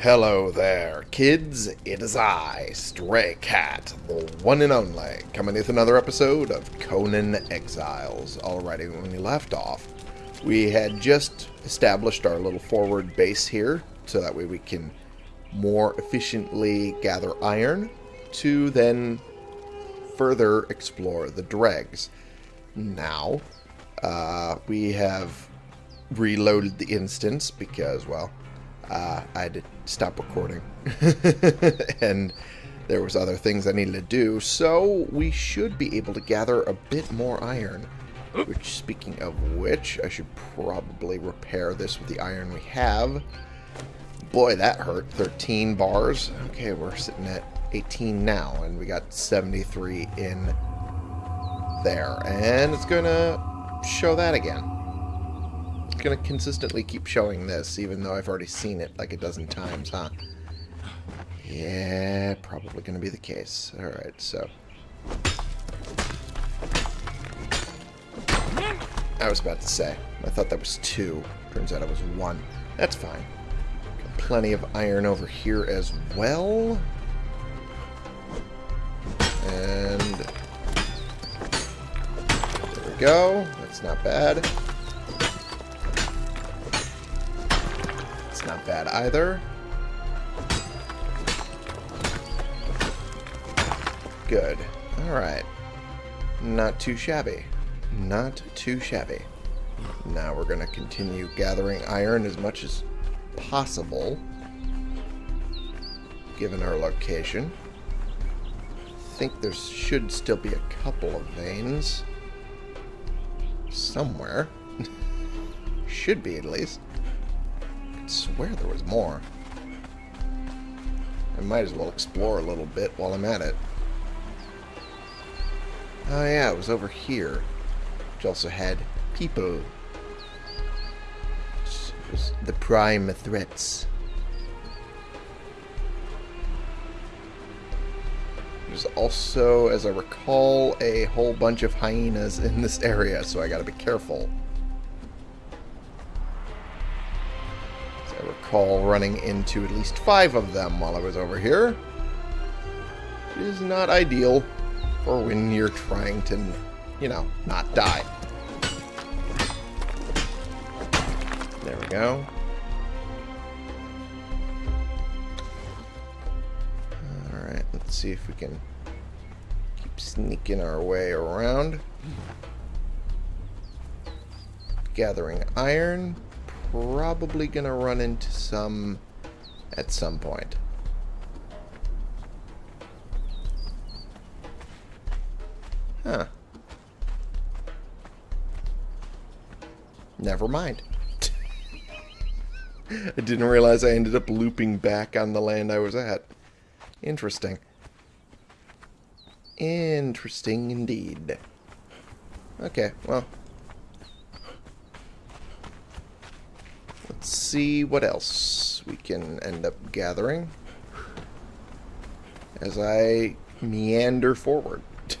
Hello there, kids. It is I, Stray Cat, the one and only, coming with another episode of Conan Exiles. Alrighty, when we left off, we had just established our little forward base here, so that way we can more efficiently gather iron to then further explore the dregs. Now, uh, we have reloaded the instance because, well, uh, I to stop recording. and there was other things I needed to do, so we should be able to gather a bit more iron. Which, speaking of which, I should probably repair this with the iron we have. Boy, that hurt. 13 bars. Okay, we're sitting at 18 now, and we got 73 in there. And it's going to show that again going to consistently keep showing this, even though I've already seen it like a dozen times, huh? Yeah, probably going to be the case. Alright, so... I was about to say. I thought that was two. Turns out it was one. That's fine. Got plenty of iron over here as well. And... There we go. That's not bad. Not bad either. Good. Alright. Not too shabby. Not too shabby. Now we're going to continue gathering iron as much as possible, given our location. I think there should still be a couple of veins somewhere. should be, at least swear there was more. I might as well explore a little bit while I'm at it. Oh yeah, it was over here. Which also had people. The prime threats. There's also, as I recall, a whole bunch of hyenas in this area, so I gotta be careful. Recall running into at least five of them while I was over here. Not ideal for when you're trying to, you know, not die. There we go. Alright, let's see if we can keep sneaking our way around. Gathering iron probably going to run into some at some point. Huh. Never mind. I didn't realize I ended up looping back on the land I was at. Interesting. Interesting indeed. Okay, well, Let's see what else we can end up gathering as I meander forward.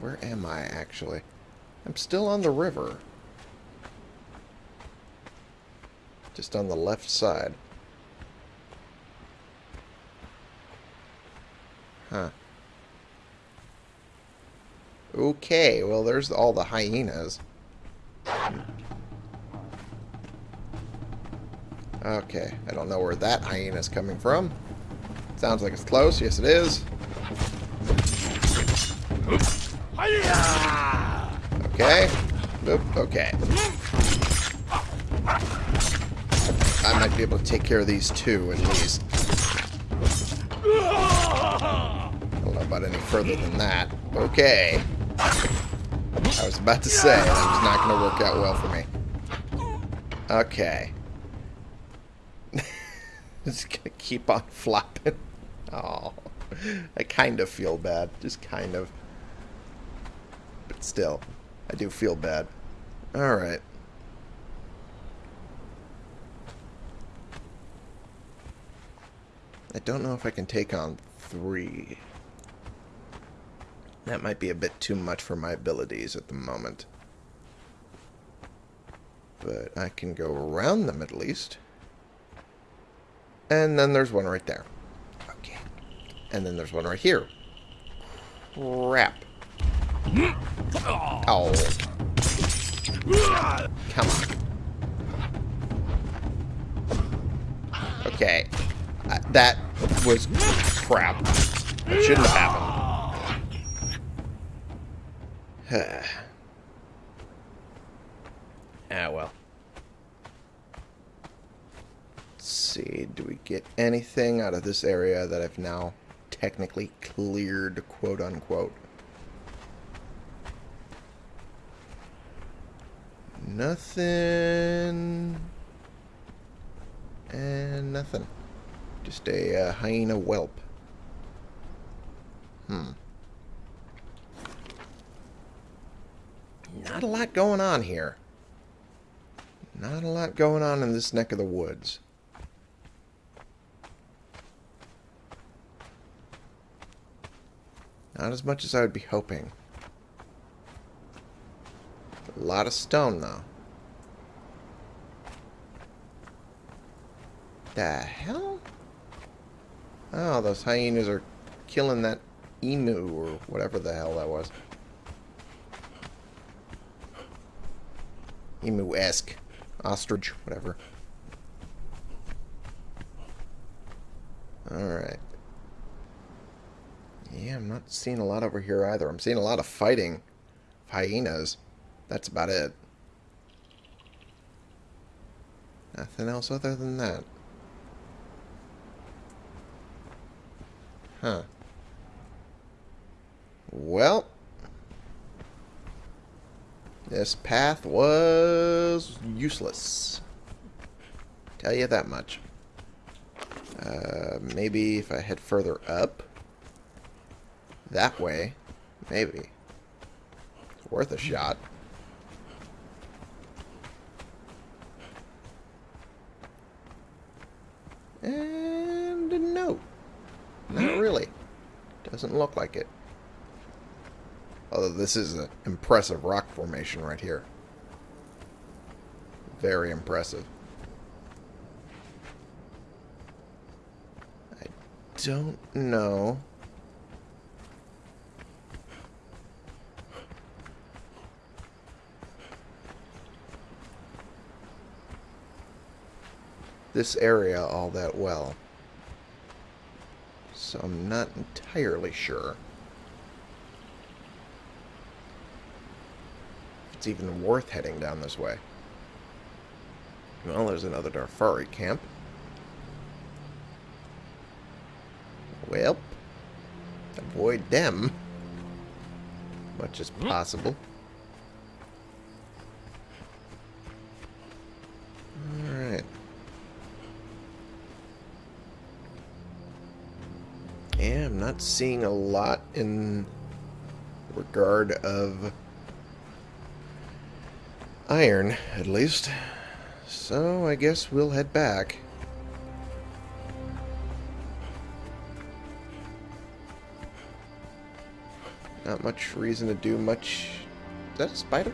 Where am I, actually? I'm still on the river. Just on the left side. Huh. Okay, well, there's all the hyenas. Okay, I don't know where that hyena's coming from. Sounds like it's close. Yes, it is. Okay. Oop, okay. I might be able to take care of these two, at least. I don't know about any further than that. Okay. I was about to say, that was not going to work out well for me. Okay. Just going to keep on flopping. Oh, I kind of feel bad. Just kind of. But still, I do feel bad. Alright. I don't know if I can take on three. That might be a bit too much for my abilities at the moment. But I can go around them at least. And then there's one right there. Okay. And then there's one right here. Crap. Oh. Come on. Okay. Uh, that was crap. It shouldn't have happened. ah, well. Let's see. Do we get anything out of this area that I've now technically cleared, quote unquote? Nothing. And nothing. Just a uh, hyena whelp. Hmm. Not a lot going on here. Not a lot going on in this neck of the woods. Not as much as I would be hoping. A lot of stone, though. The hell? Oh, those hyenas are killing that emu or whatever the hell that was. Emu-esque. Ostrich, whatever. Alright. Yeah, I'm not seeing a lot over here either. I'm seeing a lot of fighting. Hyenas. That's about it. Nothing else other than that. Huh. Well. This path was useless. Tell you that much. Uh, maybe if I head further up. That way. Maybe. It's worth a shot. And no. Not really. Doesn't look like it. Although this is an impressive rock formation right here. Very impressive. I don't know. this area all that well. So I'm not entirely sure. It's even worth heading down this way. Well, there's another Darfari camp. Well, avoid them much as hmm. possible. Alright. Yeah, I'm not seeing a lot in regard of iron, at least. So I guess we'll head back. Not much reason to do much... Is that a spider?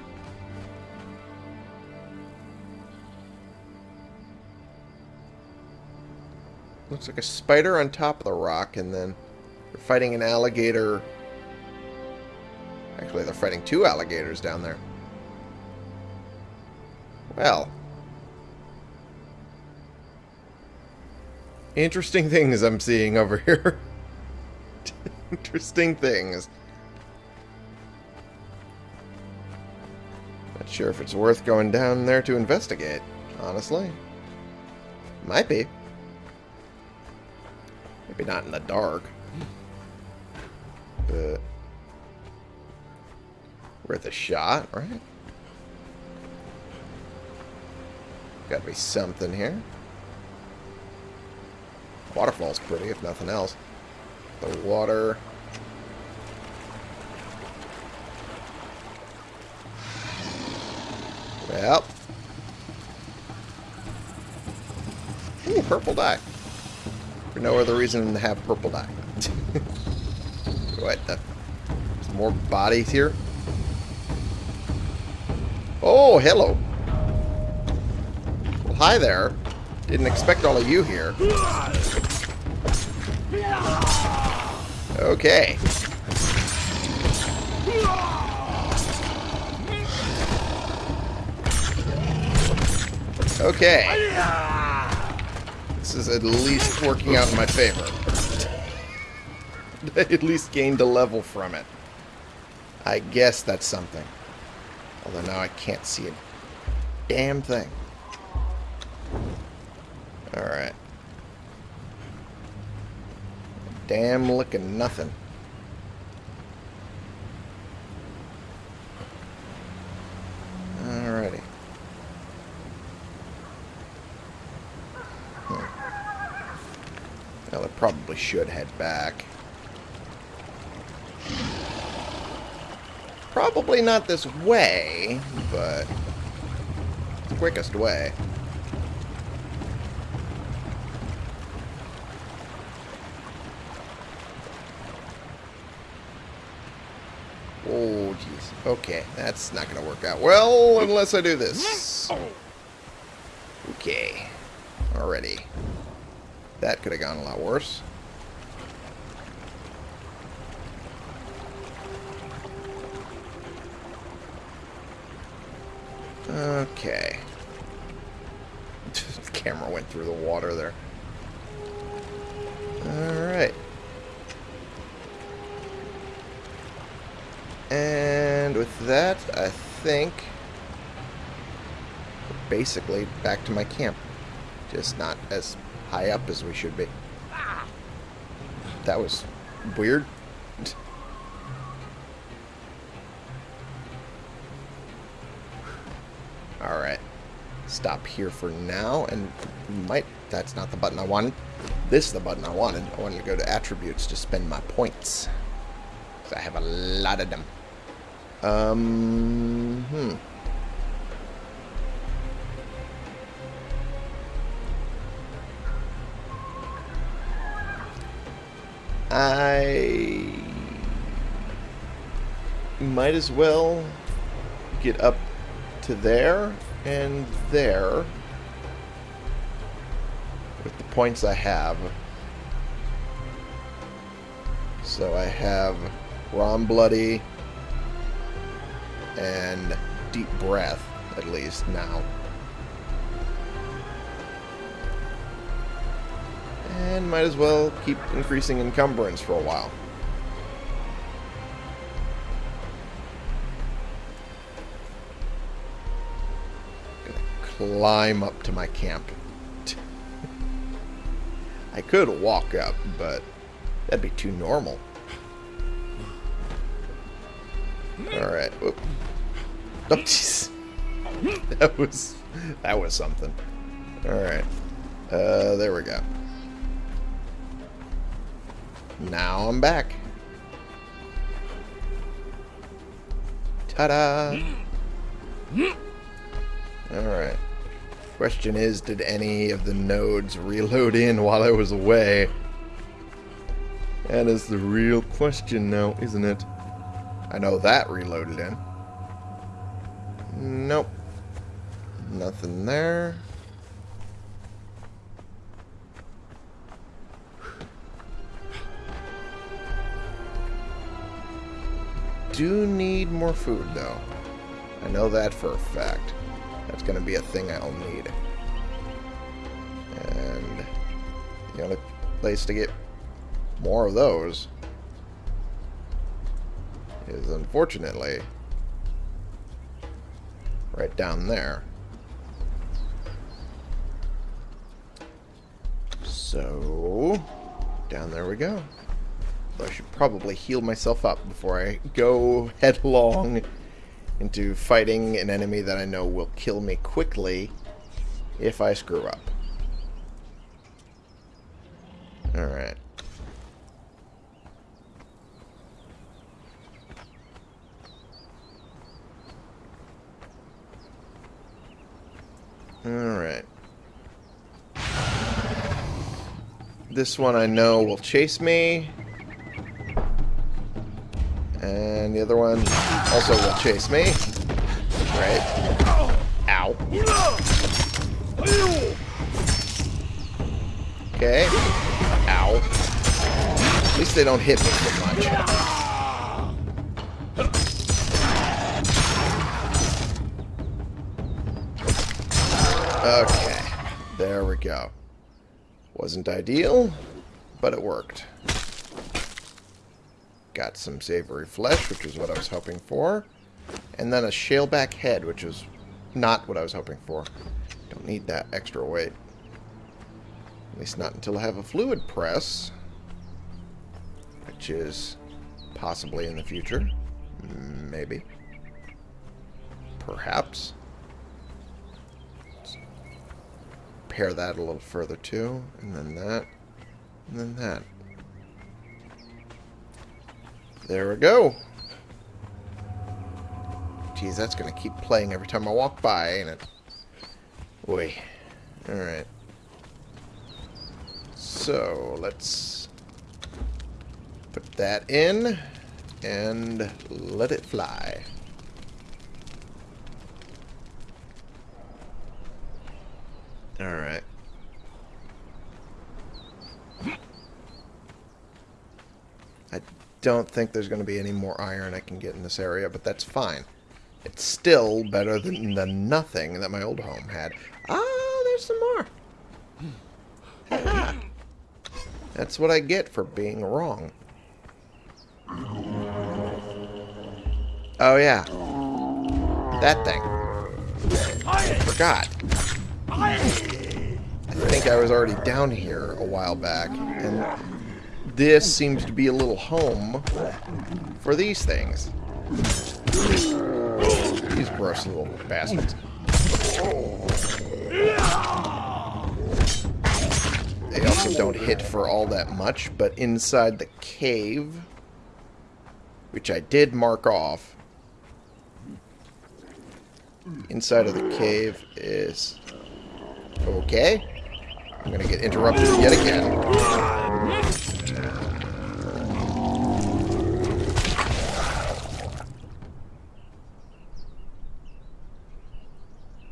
Looks like a spider on top of the rock, and then they're fighting an alligator. Actually, they're fighting two alligators down there. Well. Interesting things I'm seeing over here. Interesting things. Not sure if it's worth going down there to investigate, honestly. Might be. Maybe not in the dark. But worth a shot, right? Gotta be something here. Waterfall's pretty, if nothing else. The water. Well. Ooh, purple dye. For no other reason than to have purple dye. what the? Uh, there's more bodies here? Oh, hello. Hi there. Didn't expect all of you here. Okay. Okay. This is at least working out in my favor. I at least gained a level from it. I guess that's something. Although now I can't see a damn thing. Alright. Damn looking nothing. Alrighty. Hmm. Well, I probably should head back. Probably not this way, but the quickest way. Oh, jeez. Okay, that's not going to work out well unless I do this. Okay. Already. That could have gone a lot worse. Okay. the camera went through the water there. Alright. And with that, I think basically back to my camp. Just not as high up as we should be. That was weird. Alright. Stop here for now, and might... That's not the button I wanted. This is the button I wanted. I wanted to go to attributes to spend my points. Because I have a lot of them. Um, hmm. I might as well get up to there and there with the points I have. So I have Ron Bloody and Deep Breath, at least now. And might as well keep increasing encumbrance for a while. climb up to my camp. I could walk up, but that'd be too normal. Alright. Oh, jeez. That was... That was something. Alright. Uh, there we go. Now I'm back. Ta-da! Alright. Question is, did any of the nodes reload in while I was away? That is the real question now, isn't it? I know that reloaded in. Nope. Nothing there. Do need more food, though. I know that for a fact. That's going to be a thing I'll need. And the only place to get more of those is unfortunately right down there. So, down there we go. I should probably heal myself up before I go headlong into fighting an enemy that I know will kill me quickly if I screw up. Alright. Alright. This one I know will chase me. And the other one also will chase me. Right. Ow. Okay. Ow. At least they don't hit me so much. Okay. There we go. Wasn't ideal, but it worked. Got some savory flesh, which is what I was hoping for. And then a shaleback head, which is not what I was hoping for. Don't need that extra weight. At least not until I have a fluid press. Which is possibly in the future. Maybe. Perhaps. Let's pair that a little further too. And then that. And then that. There we go. Geez, that's going to keep playing every time I walk by, ain't it? Boy. Alright. So, let's put that in and let it fly. Alright. I don't think there's going to be any more iron I can get in this area, but that's fine. It's still better than the nothing that my old home had. Ah, there's some more. That's what I get for being wrong. Oh, yeah. That thing. I forgot. I think I was already down here a while back, and this seems to be a little home for these things. These gross little bastards. They also don't hit for all that much, but inside the cave, which I did mark off, inside of the cave is... Okay. I'm going to get interrupted yet again.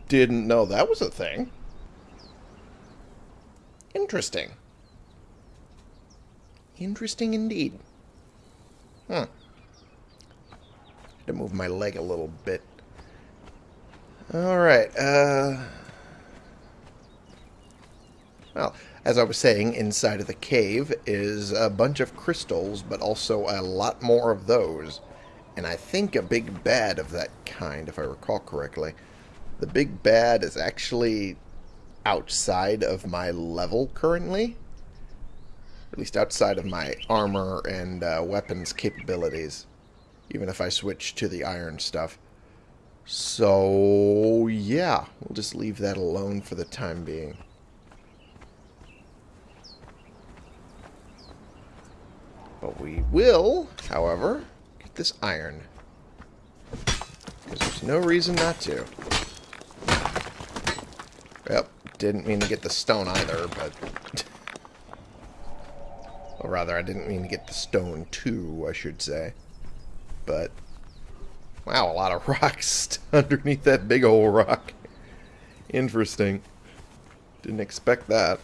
Didn't know that was a thing. Interesting. Interesting indeed. Hmm. Huh. To move my leg a little bit. Alright, uh... Well, as I was saying, inside of the cave is a bunch of crystals, but also a lot more of those. And I think a big bad of that kind, if I recall correctly. The big bad is actually outside of my level currently. At least outside of my armor and uh, weapons capabilities. Even if I switch to the iron stuff. So, yeah. We'll just leave that alone for the time being. But we will, however, get this iron. Because there's no reason not to. Yep, didn't mean to get the stone either, but... or rather, I didn't mean to get the stone too, I should say. But... Wow, a lot of rocks underneath that big old rock. Interesting. Didn't expect that.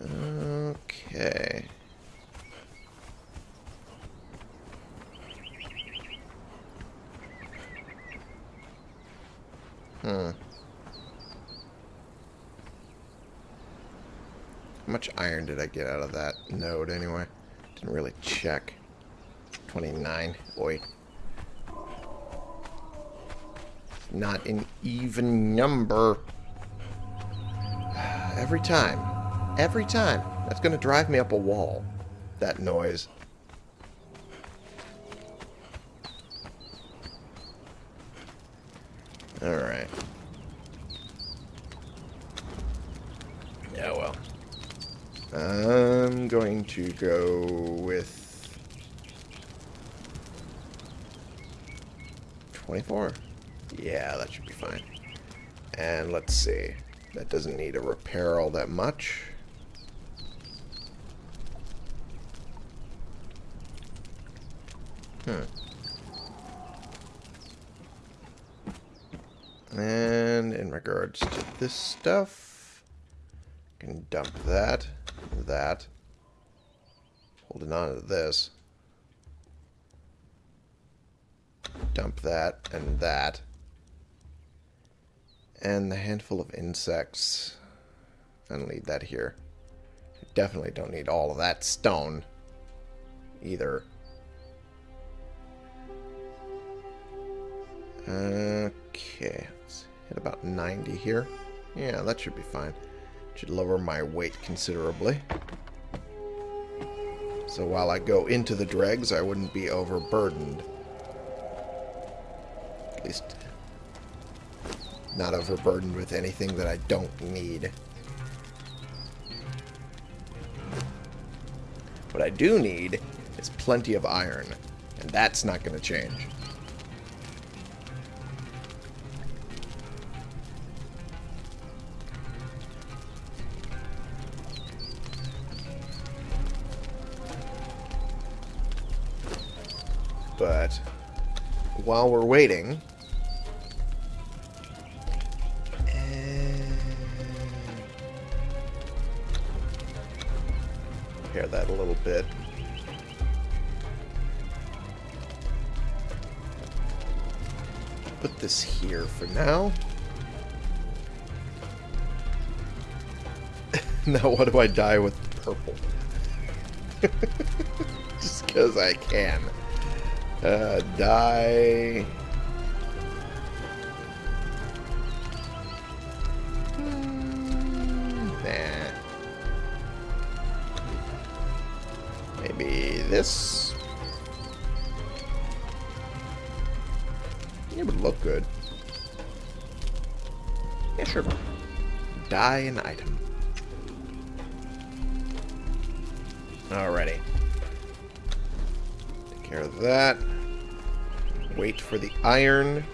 Okay. Hmm. How did I get out of that node anyway? Didn't really check. 29. Boy. Not an even number. Every time. Every time. That's going to drive me up a wall. That noise. Alright. Yeah, well. I'm going to go with 24. Yeah, that should be fine. And let's see. That doesn't need a repair all that much. Hmm. And in regards to this stuff, Can dump that, that. Holding on to this. Dump that and that. And the handful of insects. And leave that here. Definitely don't need all of that stone. Either. Okay. Let's hit about 90 here. Yeah, that should be fine. Should lower my weight considerably. So while I go into the dregs, I wouldn't be overburdened. At least not overburdened with anything that I don't need. What I do need is plenty of iron, and that's not going to change. But while we're waiting, repair that a little bit. Put this here for now. now what do I dye with purple? Just because I can. Uh, dye... Nah. Maybe this? It would look good. Yeah, sure. Die an item. Alrighty. Take care of that. For the iron.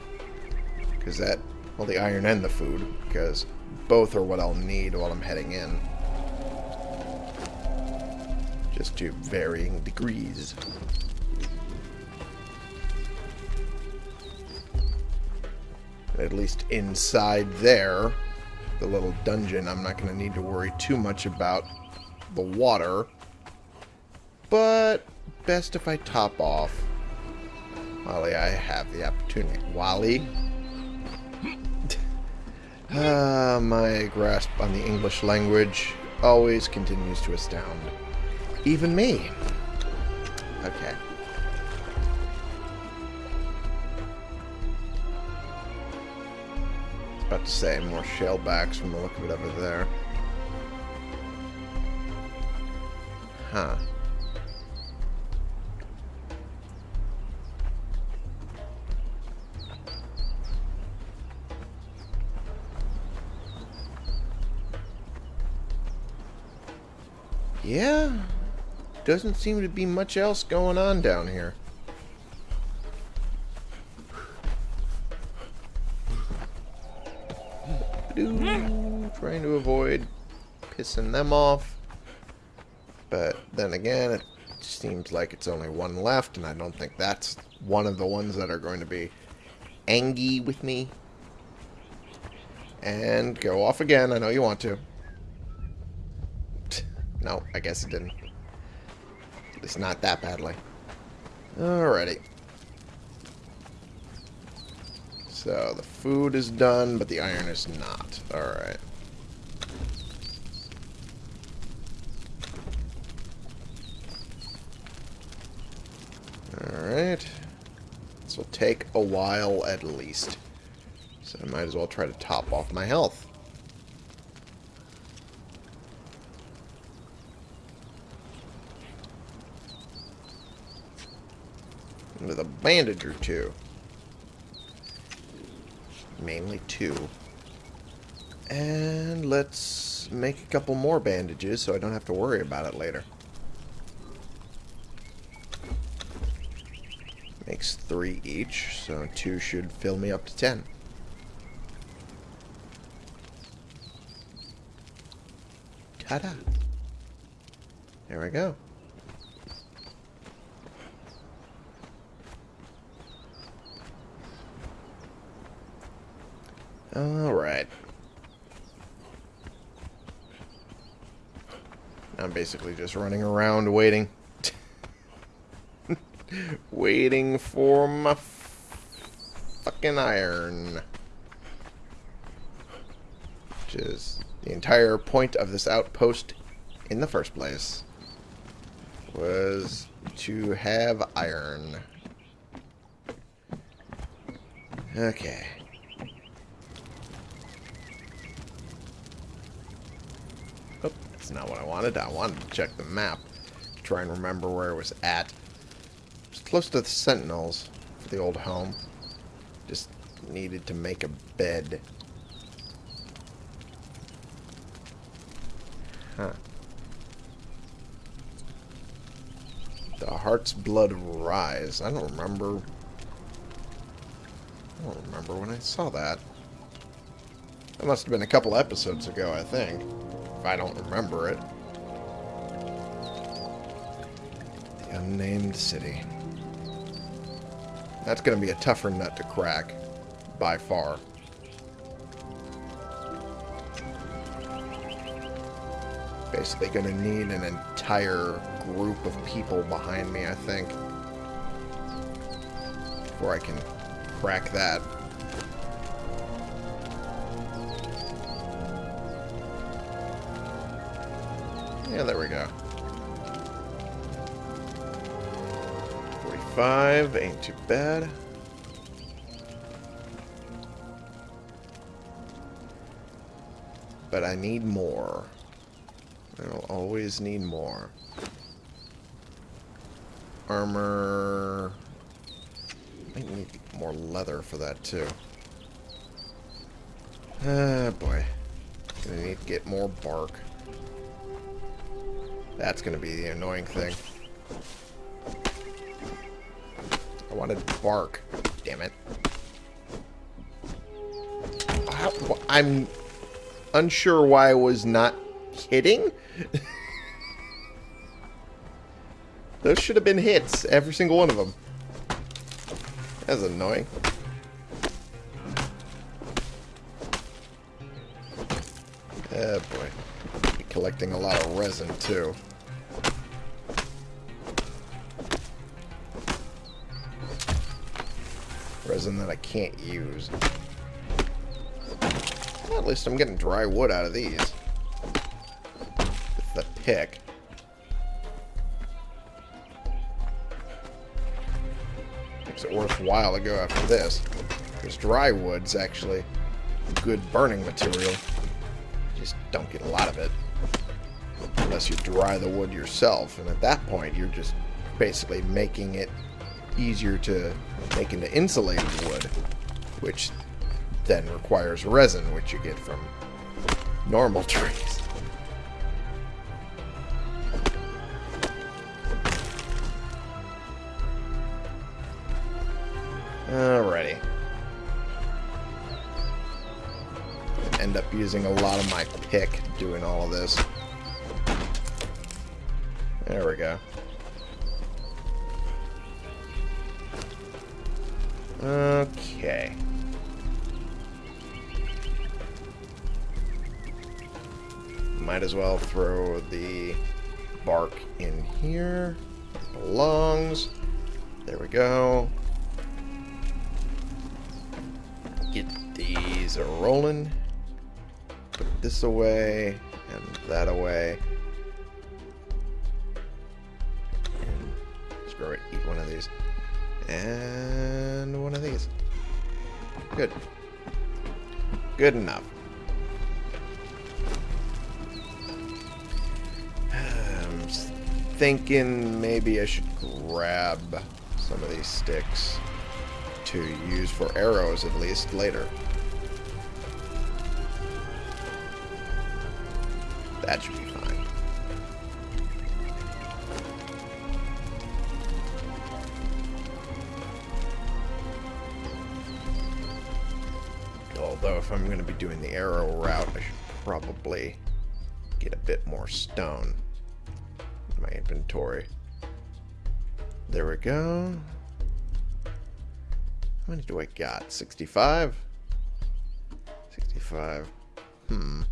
Because that... Well, the iron and the food. Because both are what I'll need while I'm heading in. Just to varying degrees. At least inside there, the little dungeon, I'm not going to need to worry too much about the water. But best if I top off while I have the opportunity. Wally? Ah, my grasp on the English language always continues to astound. Even me. Okay. About to say more shellbacks from the look of it over there. Huh. Yeah, doesn't seem to be much else going on down here. Trying to avoid pissing them off. But then again, it seems like it's only one left, and I don't think that's one of the ones that are going to be angry with me. And go off again. I know you want to. No, I guess it didn't. At least not that badly. Alrighty. So, the food is done, but the iron is not. Alright. Alright. This will take a while at least. So I might as well try to top off my health. A bandage or two. Mainly two. And let's make a couple more bandages so I don't have to worry about it later. Makes three each, so two should fill me up to ten. Ta-da! There we go. Alright. I'm basically just running around waiting. waiting for my fucking iron. Which is the entire point of this outpost in the first place. Was to have iron. Okay. Oh, that's not what I wanted. I wanted to check the map. to Try and remember where it was at. It's close to the Sentinels the old home. Just needed to make a bed. Huh. The Heart's Blood Rise. I don't remember I don't remember when I saw that. That must have been a couple episodes ago, I think. If I don't remember it. The Unnamed City. That's going to be a tougher nut to crack. By far. Basically going to need an entire group of people behind me, I think. Before I can crack that. 45, ain't too bad. But I need more. I'll always need more. Armor... I need more leather for that, too. Ah, boy. Gonna need to get more bark. That's gonna be the annoying thing. I wanted bark. Damn it. I'm unsure why I was not hitting. Those should have been hits, every single one of them. That's annoying. Oh boy. Collecting a lot of resin too. I can't use. Well, at least I'm getting dry wood out of these. With the pick. makes it worthwhile to go after this. Because dry wood's actually good burning material. You just don't get a lot of it. Unless you dry the wood yourself. And at that point, you're just basically making it easier to make the insulated wood. Which then requires resin, which you get from normal trees. Alrighty. End up using a lot of my pick doing all of this. There we go. Okay. Might as well throw the bark in here. Belongs. There we go. get these rolling. Put this away and that away. Good. Good enough. I'm thinking maybe I should grab some of these sticks to use for arrows at least later. That should be Although if I'm going to be doing the arrow route, I should probably get a bit more stone in my inventory. There we go. How many do I got? 65? 65. Hmm.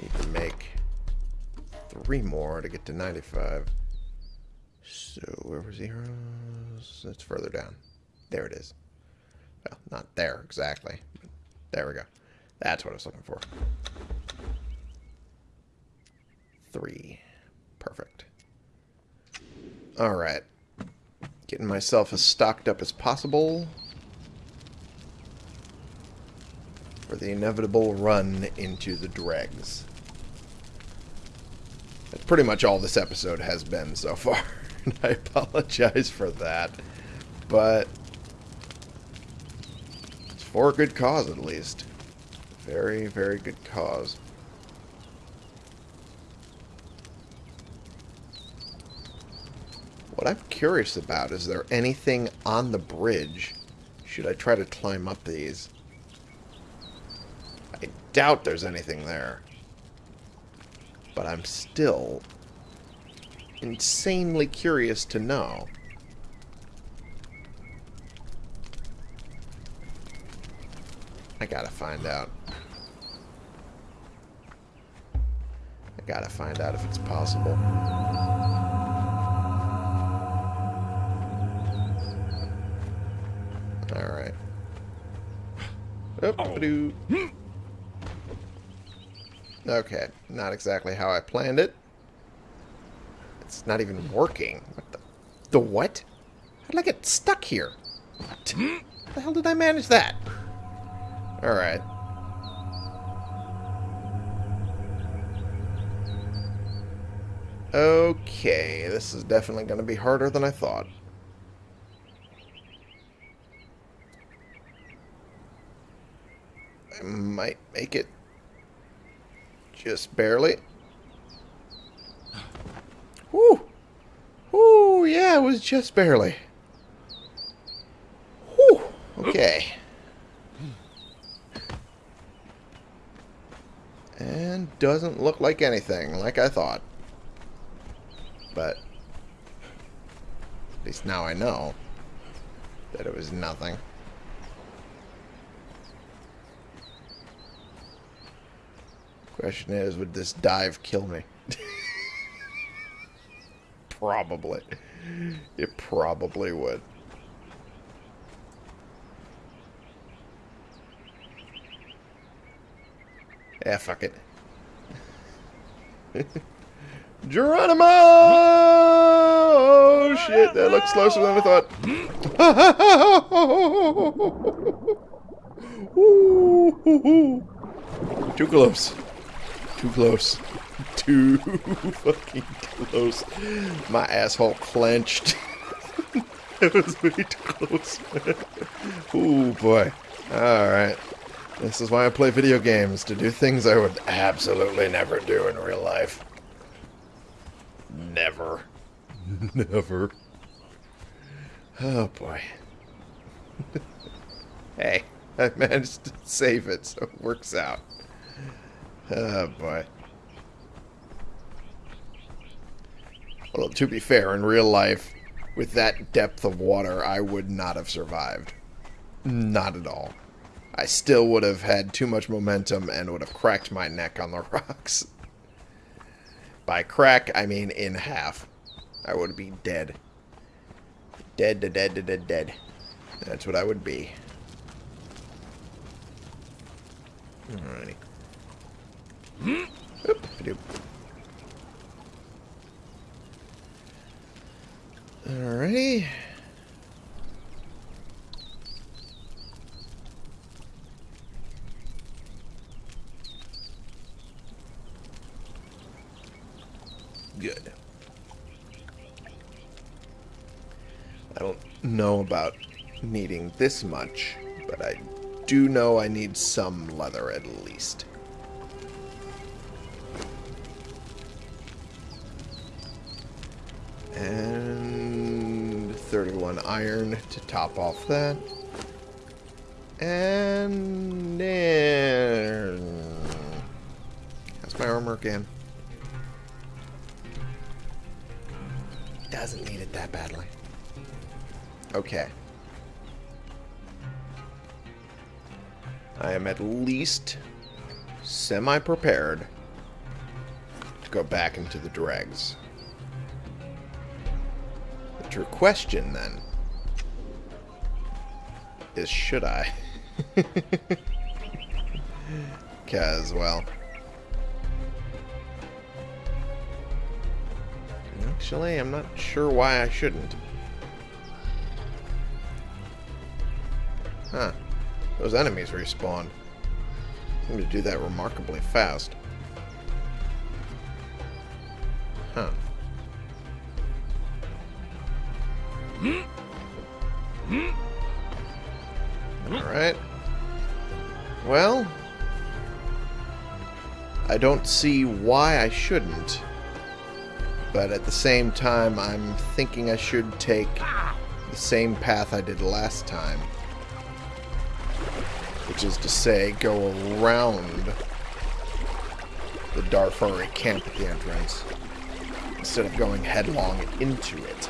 Need to make three more to get to 95. So, where was heroes? It's further down. There it is. Well, not there exactly. There we go. That's what I was looking for. Three. Perfect. Alright. Getting myself as stocked up as possible. For the inevitable run into the dregs. That's pretty much all this episode has been so far. and I apologize for that. But it's for a good cause at least. Very, very good cause. What I'm curious about, is there anything on the bridge? Should I try to climb up these? I doubt there's anything there. But I'm still insanely curious to know. I gotta find out. I gotta find out if it's possible. Alright. Oop, oh. Okay, not exactly how I planned it. It's not even working. What the, the what? How did I get stuck here? The hell did I manage that? Alright. Okay, this is definitely going to be harder than I thought. I might make it just barely. Yeah, it was just barely. Whoo! Okay. And doesn't look like anything, like I thought. But at least now I know that it was nothing. Question is, would this dive kill me? probably. It probably would. Yeah, fuck it. Geronimo! Oh, shit, that looks closer than I thought. Too close. Too close. Too fucking close. My asshole clenched. it was way too close. oh boy. Alright. This is why I play video games, to do things I would absolutely never do in real life. Never. Never. Oh, boy. hey, I managed to save it, so it works out. Oh, boy. Well, to be fair, in real life, with that depth of water, I would not have survived. Not at all. I still would have had too much momentum and would have cracked my neck on the rocks. By crack, I mean in half. I would be dead. Dead, dead, dead, dead, dead. That's what I would be. Alrighty. Oop, Alrighty. Good. I don't know about needing this much, but I do know I need some leather at least. And 31 iron to top off that. And then... How's my armor again? Doesn't need it that badly. Okay. I am at least semi-prepared to go back into the dregs. True question, then, is should I? Because, well... Actually, I'm not sure why I shouldn't. Huh. Those enemies respawn. Seem to do that remarkably fast. Don't see why I shouldn't. But at the same time, I'm thinking I should take the same path I did last time. Which is to say, go around the Darfari camp at the entrance instead of going headlong into it.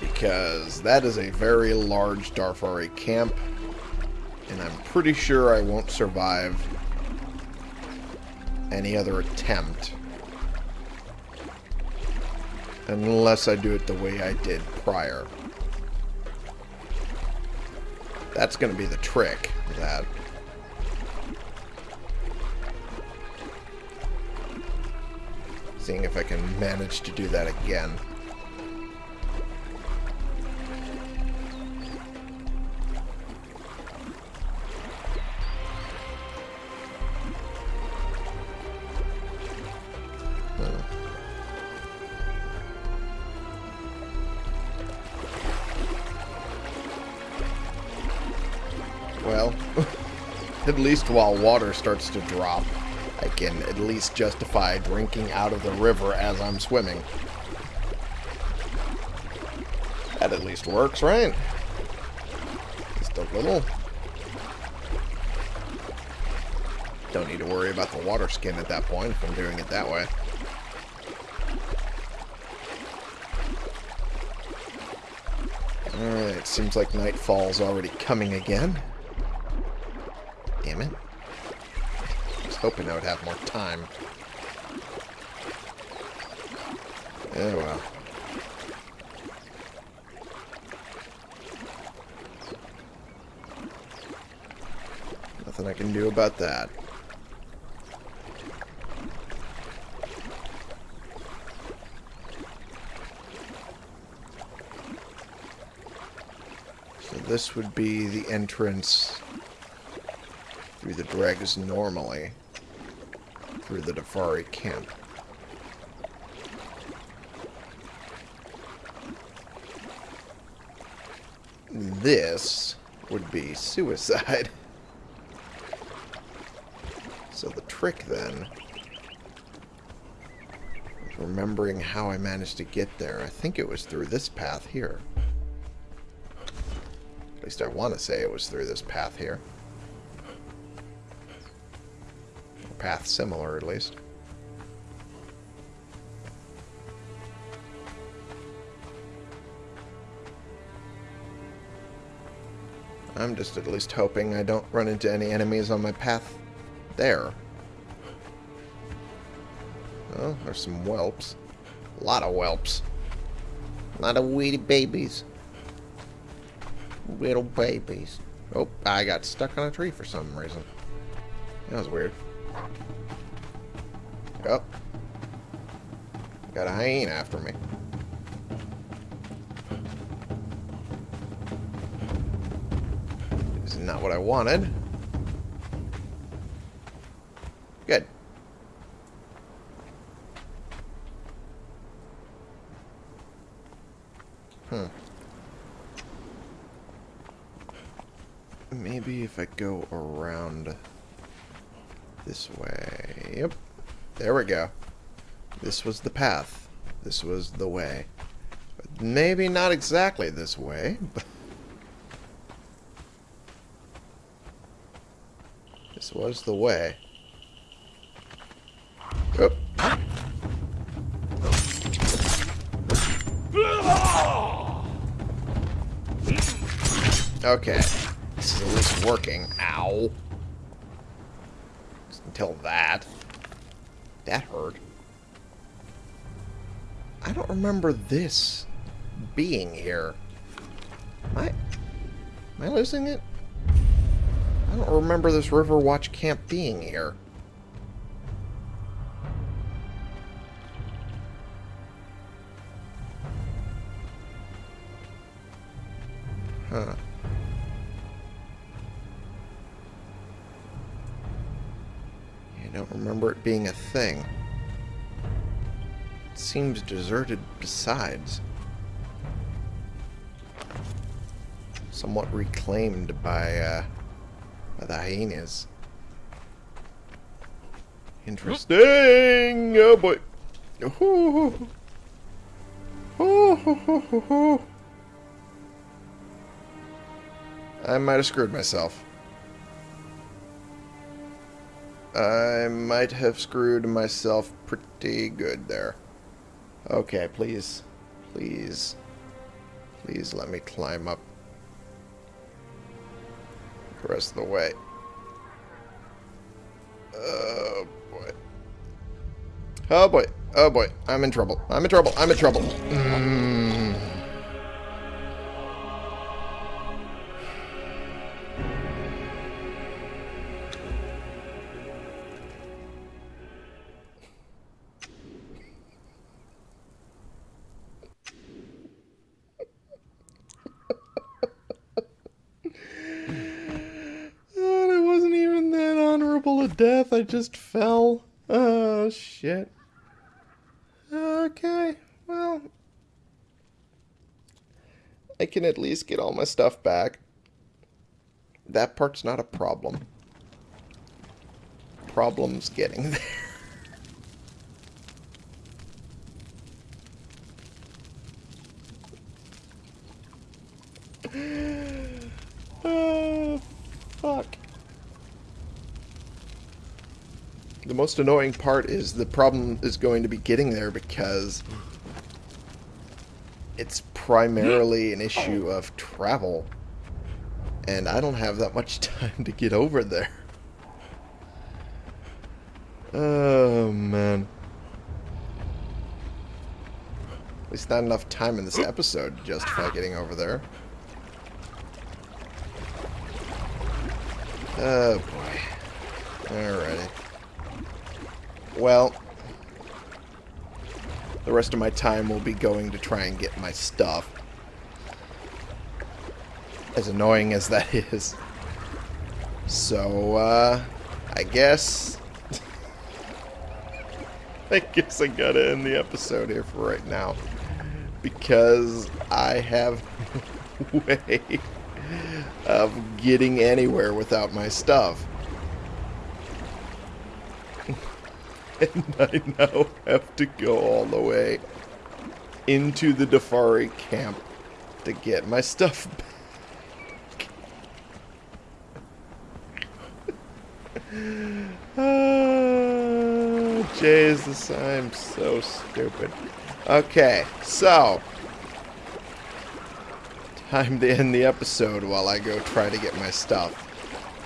Because that is a very large Darfari camp, pretty sure I won't survive any other attempt unless I do it the way I did prior. That's going to be the trick, that. Seeing if I can manage to do that again. Least while water starts to drop, I can at least justify drinking out of the river as I'm swimming. That at least works, right? Just a little. Don't need to worry about the water skin at that point if I'm doing it that way. Alright, seems like nightfall's already coming again. Damn it. I was hoping I would have more time. Oh well. Nothing I can do about that. So this would be the entrance through the dregs normally through the Darfari camp. This would be suicide. So the trick then is remembering how I managed to get there. I think it was through this path here. At least I want to say it was through this path here. Path similar, at least. I'm just at least hoping I don't run into any enemies on my path there. Oh, there's some whelps. A lot of whelps. A lot of weedy babies. Little babies. Oh, I got stuck on a tree for some reason. That was weird. Oh. Got a hyena after me. This is not what I wanted. Good. Hmm. Maybe if I go around this way. Yep. There we go. This was the path. This was the way. Maybe not exactly this way, but... This was the way. Oh. Okay. This is at least working. Ow. Tell that. That hurt. I don't remember this being here. Am I, am I losing it? I don't remember this Riverwatch camp being here. Thing. It seems deserted besides. Somewhat reclaimed by, uh, by the hyenas. Interesting! Oh boy! Ooh. Ooh. I might have screwed myself. I might have screwed myself pretty good there. Okay, please. Please. Please let me climb up the rest of the way. Oh, boy. Oh, boy. Oh, boy. I'm in trouble. I'm in trouble. I'm in trouble. Mm. Death. I just fell. Oh, shit. Okay, well. I can at least get all my stuff back. That part's not a problem. Problem's getting there. Oh, fuck. The most annoying part is the problem is going to be getting there because it's primarily an issue oh. of travel. And I don't have that much time to get over there. Oh, man. At least not enough time in this episode to justify getting over there. Oh, boy. Alrighty. Well, the rest of my time will be going to try and get my stuff. As annoying as that is. So, uh, I guess... I guess I gotta end the episode here for right now. Because I have way of getting anywhere without my stuff. and I now have to go all the way into the Darfari camp to get my stuff back. oh, Jesus, I'm so stupid. Okay, so time to end the episode while I go try to get my stuff.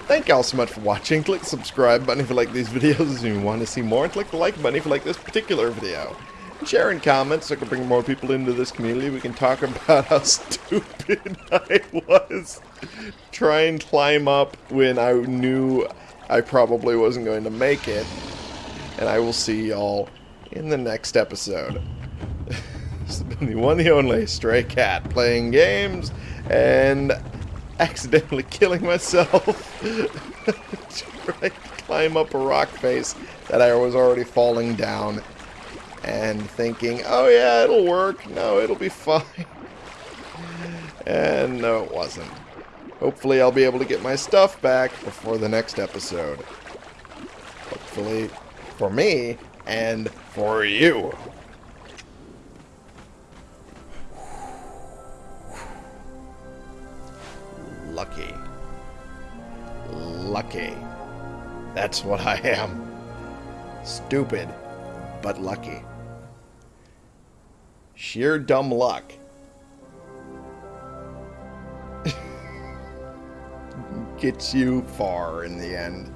Thank y'all so much for watching. Click the subscribe button if you like these videos and you want to see more. And click the like button if you like this particular video. Share and comment so I can bring more people into this community. We can talk about how stupid I was. Try and climb up when I knew I probably wasn't going to make it. And I will see y'all in the next episode. this has been the one the only Stray Cat playing games and accidentally killing myself trying to climb up a rock face that I was already falling down and thinking, oh yeah, it'll work. No, it'll be fine. And no, it wasn't. Hopefully I'll be able to get my stuff back before the next episode. Hopefully for me and for you. Lucky. Lucky. That's what I am. Stupid, but lucky. Sheer dumb luck. Gets you far in the end.